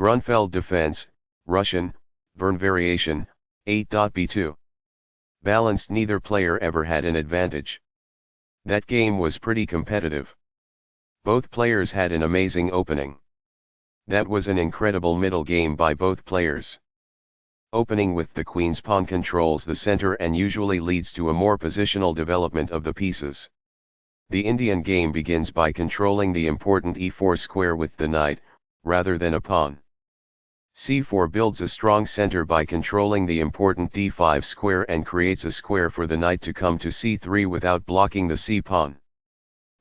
Grunfeld Defense, Russian, Vern Variation, 8.b2. Balanced neither player ever had an advantage. That game was pretty competitive. Both players had an amazing opening. That was an incredible middle game by both players. Opening with the queen's pawn controls the center and usually leads to a more positional development of the pieces. The Indian game begins by controlling the important e4 square with the knight, rather than a pawn. C4 builds a strong center by controlling the important d5 square and creates a square for the knight to come to c3 without blocking the c-pawn.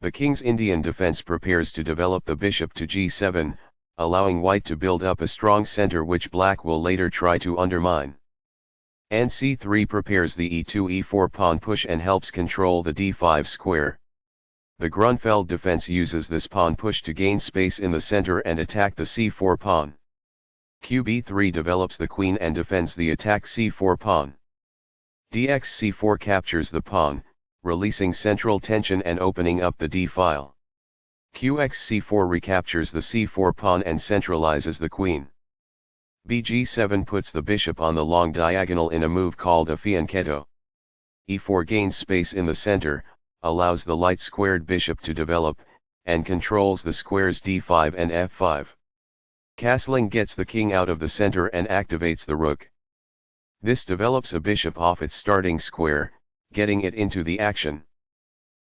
The king's Indian defense prepares to develop the bishop to g7, allowing white to build up a strong center which black will later try to undermine. Nc3 prepares the e2 e4 pawn push and helps control the d5 square. The Grunfeld defense uses this pawn push to gain space in the center and attack the c4 pawn. Qb3 develops the queen and defends the attack c4 pawn. dxc4 captures the pawn, releasing central tension and opening up the d-file. qxc4 recaptures the c4 pawn and centralizes the queen. bg7 puts the bishop on the long diagonal in a move called a fianchetto. e4 gains space in the center, allows the light squared bishop to develop, and controls the squares d5 and f5. Castling gets the king out of the center and activates the rook. This develops a bishop off its starting square, getting it into the action.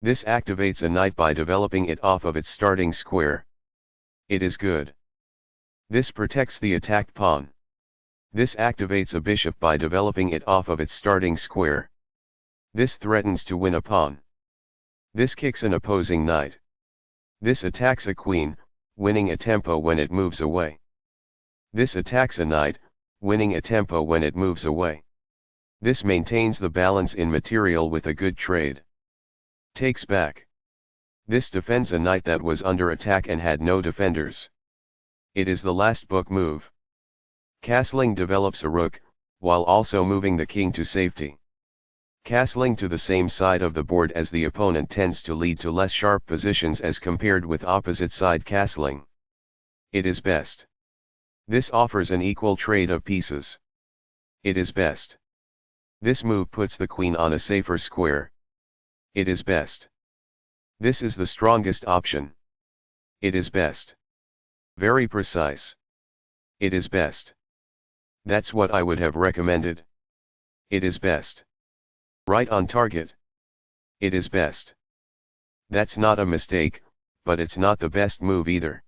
This activates a knight by developing it off of its starting square. It is good. This protects the attacked pawn. This activates a bishop by developing it off of its starting square. This threatens to win a pawn. This kicks an opposing knight. This attacks a queen, winning a tempo when it moves away. This attacks a knight, winning a tempo when it moves away. This maintains the balance in material with a good trade. Takes back. This defends a knight that was under attack and had no defenders. It is the last book move. Castling develops a rook, while also moving the king to safety. Castling to the same side of the board as the opponent tends to lead to less sharp positions as compared with opposite side castling. It is best. This offers an equal trade of pieces. It is best. This move puts the queen on a safer square. It is best. This is the strongest option. It is best. Very precise. It is best. That's what I would have recommended. It is best. Right on target. It is best. That's not a mistake, but it's not the best move either.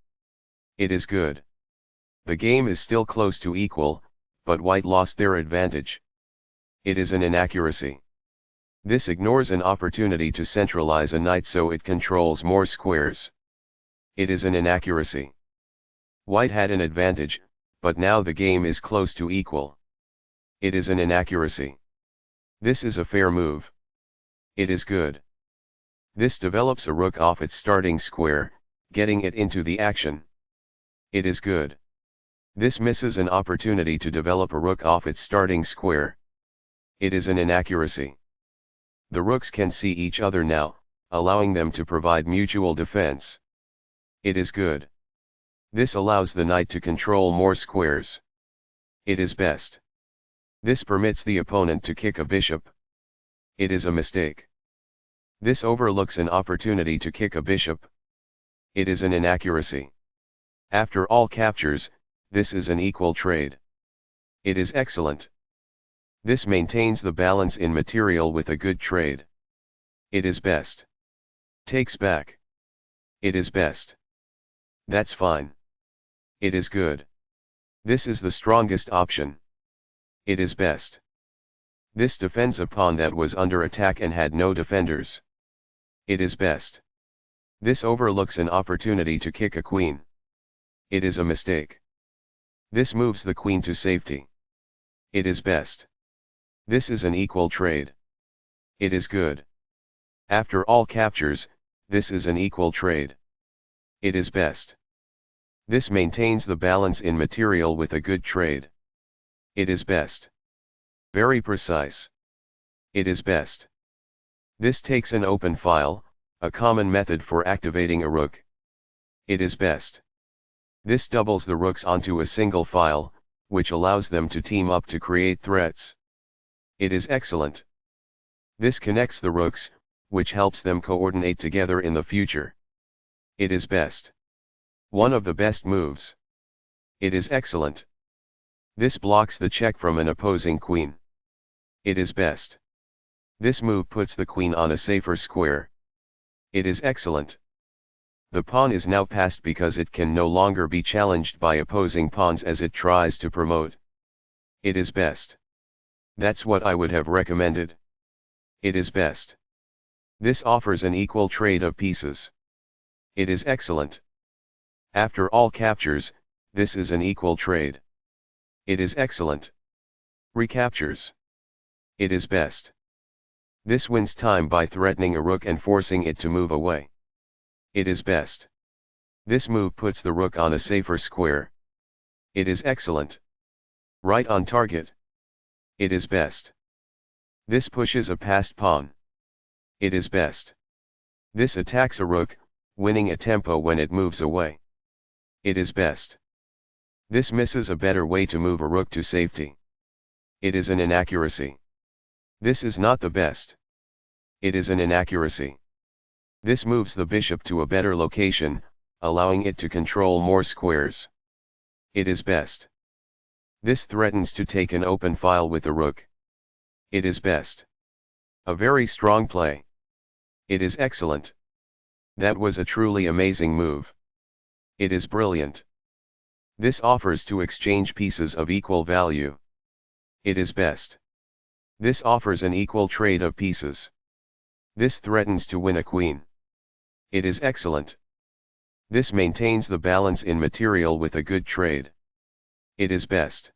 It is good. The game is still close to equal, but white lost their advantage. It is an inaccuracy. This ignores an opportunity to centralize a knight so it controls more squares. It is an inaccuracy. White had an advantage, but now the game is close to equal. It is an inaccuracy. This is a fair move. It is good. This develops a rook off its starting square, getting it into the action. It is good. This misses an opportunity to develop a rook off its starting square. It is an inaccuracy. The rooks can see each other now, allowing them to provide mutual defense. It is good. This allows the knight to control more squares. It is best. This permits the opponent to kick a bishop. It is a mistake. This overlooks an opportunity to kick a bishop. It is an inaccuracy. After all captures, this is an equal trade. It is excellent. This maintains the balance in material with a good trade. It is best. Takes back. It is best. That's fine. It is good. This is the strongest option. It is best. This defends a pawn that was under attack and had no defenders. It is best. This overlooks an opportunity to kick a queen. It is a mistake. This moves the queen to safety. It is best. This is an equal trade. It is good. After all captures, this is an equal trade. It is best. This maintains the balance in material with a good trade. It is best. Very precise. It is best. This takes an open file, a common method for activating a rook. It is best. This doubles the rooks onto a single file, which allows them to team up to create threats. It is excellent. This connects the rooks, which helps them coordinate together in the future. It is best. One of the best moves. It is excellent. This blocks the check from an opposing queen. It is best. This move puts the queen on a safer square. It is excellent. The pawn is now passed because it can no longer be challenged by opposing pawns as it tries to promote. It is best. That's what I would have recommended. It is best. This offers an equal trade of pieces. It is excellent. After all captures, this is an equal trade. It is excellent. Recaptures. It is best. This wins time by threatening a rook and forcing it to move away. It is best. This move puts the rook on a safer square. It is excellent. Right on target. It is best. This pushes a passed pawn. It is best. This attacks a rook, winning a tempo when it moves away. It is best. This misses a better way to move a rook to safety. It is an inaccuracy. This is not the best. It is an inaccuracy. This moves the bishop to a better location, allowing it to control more squares. It is best. This threatens to take an open file with the rook. It is best. A very strong play. It is excellent. That was a truly amazing move. It is brilliant. This offers to exchange pieces of equal value. It is best. This offers an equal trade of pieces. This threatens to win a queen. It is excellent. This maintains the balance in material with a good trade. It is best.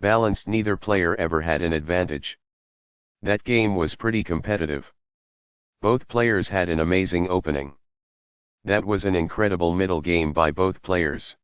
Balanced neither player ever had an advantage. That game was pretty competitive. Both players had an amazing opening. That was an incredible middle game by both players.